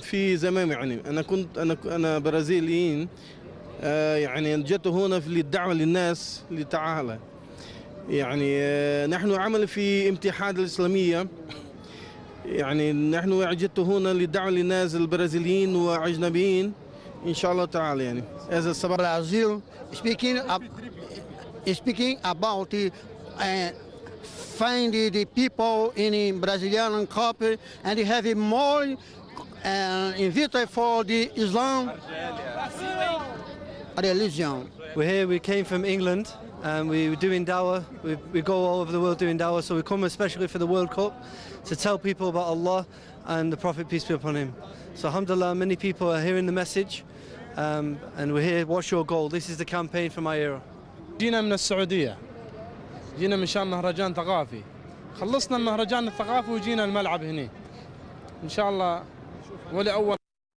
في زمان يعني أنا كنت أنا أنا برازيليين آه، يعني جئت هنا في للدعوة للناس لتعالى. يعني آه، نحن عمل في امتحان الإسلامية. يعني نحن جئت هنا للدعوة للناس البرازيليين واجنبيين إن شاء الله تعالى يعني. هذا السبب Brazil speaking ab speaking about uh, find the, the people in Brazilian cup and have more uh, invited for the Islam religion. We're here, we came from England and we were doing dawah. We, we go all over the world doing dawah, so we come especially for the World Cup to tell people about Allah and the Prophet, peace be upon him. So, alhamdulillah, many people are hearing the message um, and we're here. What's your goal? This is the campaign for my era. جينا من السعودية جينا من شان مهرجان ثقافي. خلصنا المهرجان الثقافي وجينا الملعب هنا إن شاء الله ولأول